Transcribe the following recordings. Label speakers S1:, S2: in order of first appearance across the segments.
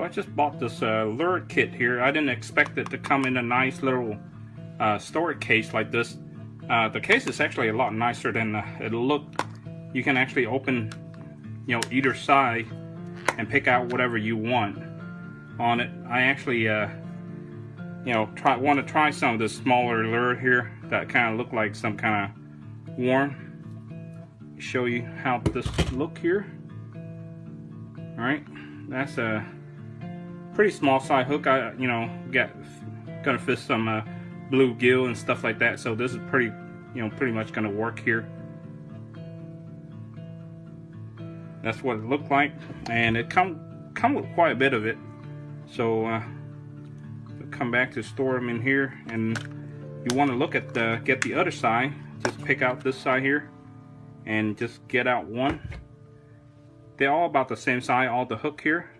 S1: So I just bought this uh, lure kit here. I didn't expect it to come in a nice little uh, storage case like this. Uh, the case is actually a lot nicer than uh, it looked. You can actually open, you know, either side and pick out whatever you want on it. I actually, uh, you know, try want to try some of this smaller lure here that kind of look like some kind of worm. Show you how this look here. All right, that's a pretty small size hook. I, you know, got gonna fit some uh, bluegill and stuff like that. So this is pretty, you know, pretty much gonna work here. That's what it looked like, and it come come with quite a bit of it. So uh, come back to store them in here, and you want to look at the get the other side. Just pick out this side here, and just get out one. They're all about the same size, all the hook here.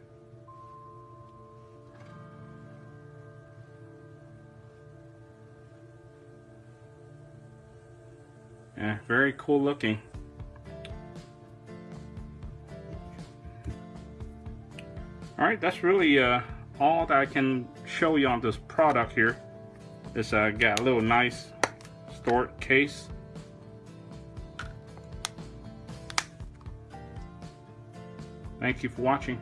S1: Yeah, very cool looking. Alright, that's really uh, all that I can show you on this product here. It's uh, got a little nice stored case. Thank you for watching.